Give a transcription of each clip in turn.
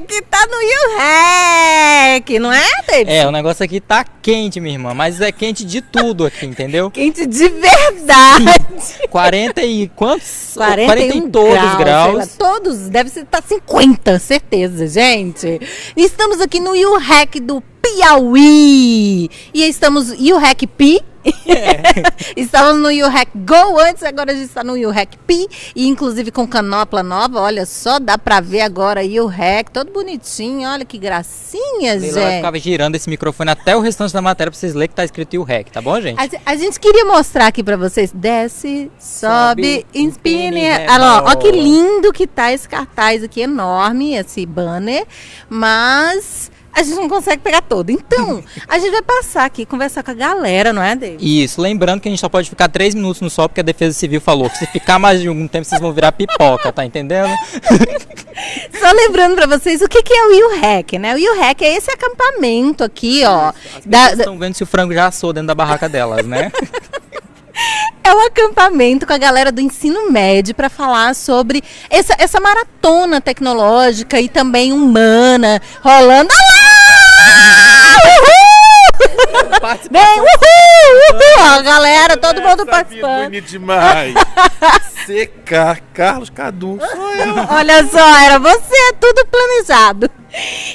que tá no YouRec, não é, É, o negócio aqui tá quente, minha irmã, mas é quente de tudo aqui, entendeu? Quente de verdade. 40 e quantos? 41 40 e todos graus. graus. lá, todos, deve ser tá 50, certeza, gente. Estamos aqui no YouRec do Piauí. E estamos YouRec Pi. Estávamos no YouRec Go antes, agora a gente está no YouRec Pi. E inclusive com canopla nova, olha só, dá pra ver agora YouRec, todo bonitinho, olha que gracinha, Leila gente. girando esse microfone até o restante da matéria pra vocês lerem que tá escrito o REC, tá bom, gente? A, a gente queria mostrar aqui pra vocês. Desce, sobe, Sobe, inspire. empine, Olha lá, ó, ó que lindo que tá esse cartaz aqui, enorme, esse banner. Mas a gente não consegue pegar todo. Então, a gente vai passar aqui, conversar com a galera, não é, David? Isso, lembrando que a gente só pode ficar 3 minutos no sol, porque a Defesa Civil falou que se ficar mais de algum tempo vocês vão virar pipoca, tá entendendo? Só lembrando pra vocês o que, que é o YouRec, né? O YouRec é esse acampamento aqui, ó. da- Vocês estão vendo se o frango já assou dentro da barraca delas, né? É um acampamento com a galera do ensino médio para falar sobre essa, essa maratona tecnológica e também humana rolando. Lá! Uhul! Vem, uhul! Uhul! A galera, todo mundo participando. bonito demais. CK, Carlos Cadu. Sou eu. Olha só, era você, tudo planejado.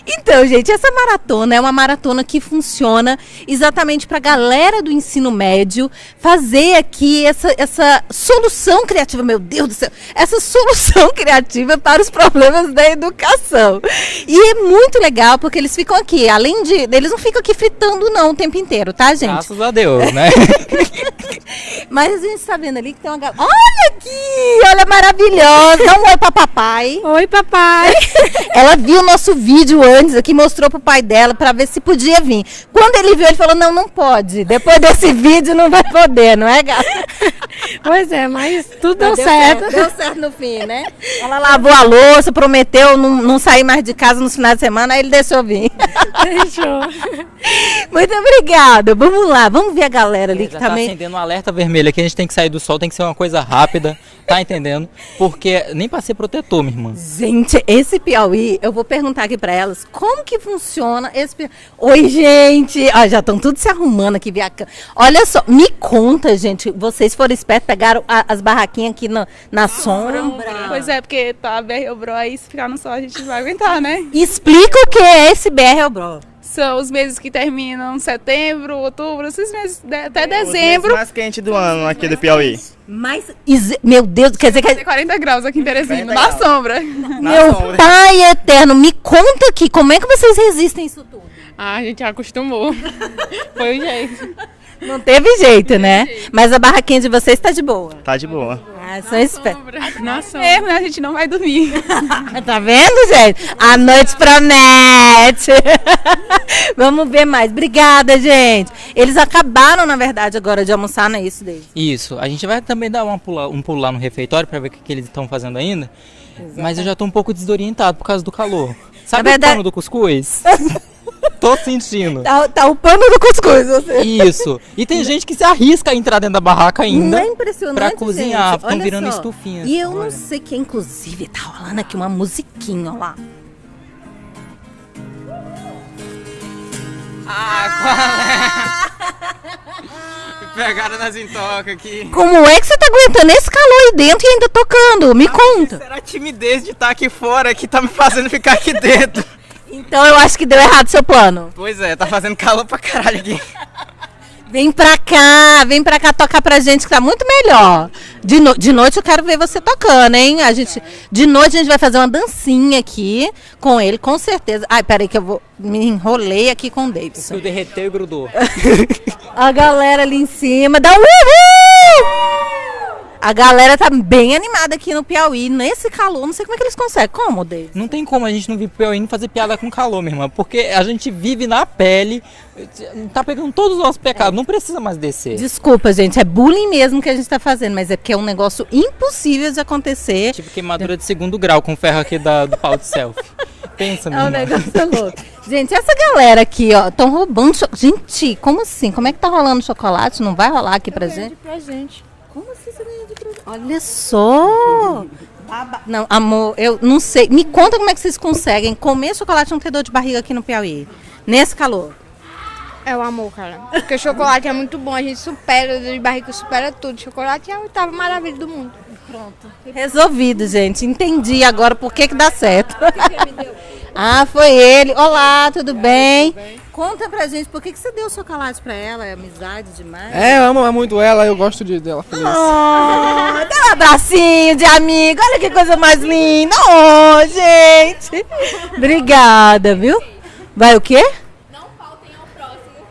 Então, gente, essa maratona é uma maratona que funciona exatamente para a galera do ensino médio fazer aqui essa, essa solução criativa, meu Deus do céu, essa solução criativa para os problemas da educação. E é muito legal porque eles ficam aqui, além de. Eles não ficam aqui fritando, não, o tempo inteiro, tá, gente? Graças a Deus, né? Mas a gente está vendo ali que tem uma galera. Olha aqui! Olha, maravilhosa! Dá um oi pra papai. Oi, papai. Ela viu o nosso vídeo antes aqui, mostrou pro pai dela para ver se podia vir. Quando ele viu, ele falou: não, não pode. Depois desse vídeo não vai poder, não é, gata? Pois é, mas tudo Mas deu, certo. Deu certo no fim, né? Ela lavou a louça, prometeu não, não sair mais de casa nos finais de semana, aí ele deixou vir. Deixou. Muito obrigada. Vamos lá, vamos ver a galera ali que Já tá também. acendendo um alerta vermelho aqui, a gente tem que sair do sol, tem que ser uma coisa rápida, tá entendendo? Porque nem pra ser protetor, minha irmã. Gente, esse Piauí, eu vou perguntar aqui pra elas como que funciona esse Piauí. Oi, gente! Ó, já estão tudo se arrumando aqui. via Olha só, me conta, gente. Vocês foram espertos, pegaram a- as barraquinhas aqui na, na sombra. Pois é, porque tá BR Bro aí, se ficar no sol a gente vai aguentar, né? Explica o que é esse BR Bro. São os meses que terminam setembro, outubro, esses meses de- até Os meses dezembro. mais quente do ano aqui do Piauí. Mas, meu Deus, quer dizer que. Tem 40 graus aqui em Teresina, 40 na graus. sombra. Na Meu sombra. pai eterno, me conta aqui, como é que vocês resistem a isso tudo? Ah, a gente já acostumou. Foi o jeito. Não teve jeito, né? Mas a barraquinha de vocês tá de boa. Tá de boa. Ah. Mesmo, né? A gente não vai dormir. Tá vendo, gente? A noite promete. Vamos ver mais. Obrigada, gente. Eles acabaram, na verdade, agora de almoçar, não é isso, David? Isso, a gente vai também dar uma pula- um pulo lá no refeitório pra ver o que, que eles estão fazendo ainda. Mas eu já tô um pouco desorientado por causa do calor. Sabe verdade- o pano do cuscuz? tô sentindo. Tá, tá o pano do cuscuz, você. Isso. E tem gente que se arrisca a entrar dentro da barraca ainda. Não é impressionante, pra cozinhar, Olha virando só. estufinhas. E eu não Olha. sei que, inclusive, tá rolando aqui uma musiquinha, ó lá. Ah, Pegaram nas intocas aqui. Como é que você tá aguentando esse calor aí dentro e ainda tocando? Me conta. Será a timidez de estar aqui fora que tá me fazendo ficar aqui dentro? Então eu acho que deu errado seu plano. Pois é, tá fazendo calor pra caralho aqui. Vem pra cá, vem pra cá tocar pra gente que tá muito melhor. De, no- de noite eu quero ver você tocando, hein? A gente, de noite a gente vai fazer uma dancinha aqui com ele, com certeza. Ai, peraí que eu vou. Me enrolei aqui com o Davidson. Tu derreteu e grudou. A galera ali em cima dá um uhul! A galera tá bem animada aqui no Piauí, nesse calor. Não sei como é que eles conseguem. Como, David? Não tem como a gente não vir pro Piauí e não fazer piada com calor, minha irmã. Porque a gente vive na pele, tá pegando todos os nossos pecados, não precisa mais descer. Desculpa, gente, é bullying mesmo que a gente tá fazendo, mas é porque é um negócio impossível de acontecer. Tipo queimadura de segundo grau com ferro aqui da, do pau de selfie. Pensa, minha É um irmã. negócio louco. Gente, essa galera aqui, ó, estão roubando. cho- Gente, como assim? Como é que tá rolando chocolate? Não vai rolar aqui pra gente? Pra gente. Como assim você ganha de presente? Olha só! Baba- Não, amor, eu não sei. Me conta como é que vocês conseguem comer chocolate e não ter dor de barriga aqui no Piauí. Nesse calor. É o amor, cara. Porque o chocolate é muito bom, a gente supera, de barriga supera tudo. Chocolate é a oitava maravilha do mundo. Resolvido, gente. Entendi agora por que que dá certo. ah, foi ele. Olá, tudo bem? Conta pra gente, por que que você deu chocolate pra ela? É amizade demais? É, eu amo muito ela, eu gosto de, dela feliz. Oh, dá um abracinho de amigo. Olha que coisa mais linda. Oh, gente. Obrigada, viu? Vai o quê? Não faltem ao próximo.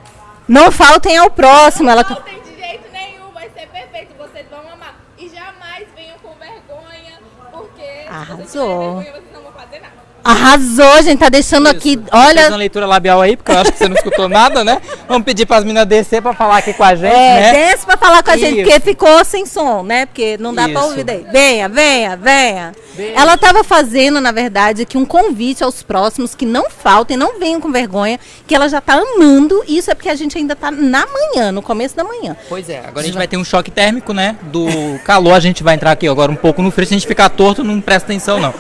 Não faltem ao próximo. Ela... Não faltem de jeito nenhum, vai ser perfeito, vocês vão amar. E jamais venham com vergonha, porque Arrasou. Arrasou, gente. Tá deixando aqui. Fez uma Olha. leitura labial aí, porque eu acho que você não escutou nada, né? Vamos pedir para as meninas descer para falar aqui com a gente, É, né? desce pra falar com a gente, Isso. porque ficou sem som, né? Porque não dá pra Isso. ouvir daí. Venha, venha, venha. Ela tava fazendo, na verdade, aqui um convite aos próximos que não faltem, não venham com vergonha, que ela já tá amando. Isso é porque a gente ainda tá na manhã, no começo da manhã. Pois é, agora a gente vai ter um choque térmico, né? Do calor, a gente vai entrar aqui agora um pouco no frio. Se a gente ficar torto, não presta atenção, não.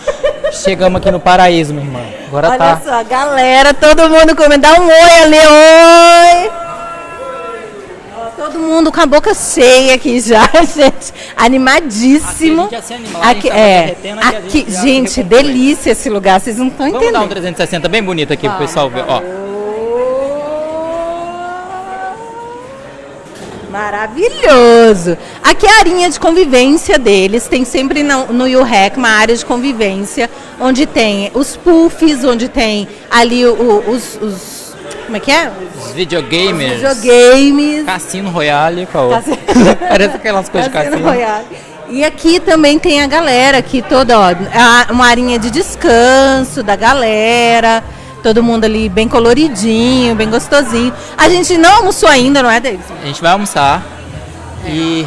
Chegamos aqui no paraíso, minha irmã. Agora Olha tá. só, galera, todo mundo comendo. Dá um oi ali, oi! Todo mundo com a boca cheia aqui já, gente. Animadíssimo. Aqui gente é, aqui gente delícia esse lugar, vocês não estão Vamos dar um entendendo. 360 bem bonito aqui pro pessoal ver, ó. Maravilhoso! Aqui é a arinha de convivência deles. Tem sempre no, UREC uma área de convivência, onde tem os puffs, onde tem ali o- os, os- Como é que é? Os videogamers. Videogames. Cassino Royale, qual? Cassino- Parece aquelas coisas de Cassino cassino. Royale. E aqui também tem a galera aqui toda, ó, uma arinha de descanso da galera. Todo mundo ali bem coloridinho, bem gostosinho. A gente não almoçou ainda, não é, Davidson? A gente vai almoçar. E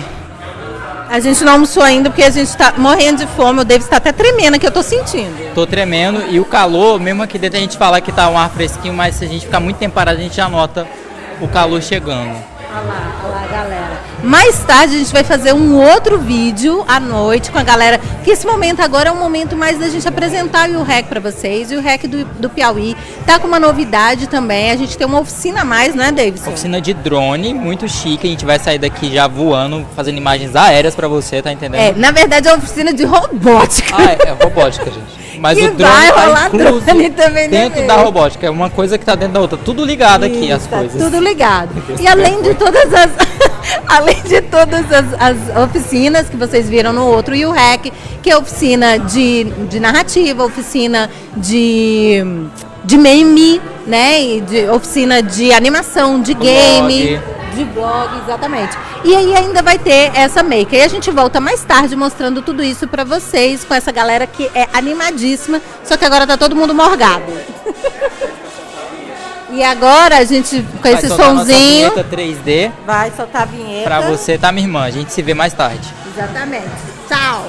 A gente não almoçou ainda porque a gente tá morrendo de fome. O David está até tremendo que eu tô sentindo. tô tremendo. E o calor, mesmo aqui dentro a gente fala que tá um ar fresquinho, mas se a gente ficar muito tempo parado, a gente já nota o calor chegando. Olha lá, olha lá. Mais tarde a gente vai fazer um outro vídeo à noite com a galera. Que esse momento agora é um momento mais da gente apresentar o REC para vocês. E o REC do, do Piauí tá com uma novidade também. A gente tem uma oficina a mais, né, Davidson? Oficina de drone, muito chique. A gente vai sair daqui já voando, fazendo imagens aéreas pra você, tá entendendo? É, na verdade é uma oficina de robótica. Ah, é, é robótica, gente. Mas E o drone vai tá rolar incluso drone também no dentro da robótica. É uma coisa que tá dentro da outra. Tudo ligado aqui, as Isso, tá coisas. Tudo ligado. E além de abençoe. todas as. além de todas as, as oficinas que vocês viram no outro, e o REC, que é oficina de, de narrativa, oficina de. de meme, né? E de oficina de animação, de game. De blog, exatamente. E aí ainda vai ter essa make. E a gente volta mais tarde mostrando tudo isso pra vocês, com essa galera que é animadíssima, só que agora tá todo mundo morgado. E agora a gente, com Vai esse nossa sonzinho, vinheta 3D vai soltar a vinheta. pra você, tá, minha irmã? A gente se vê mais tarde. Exatamente. Tchau.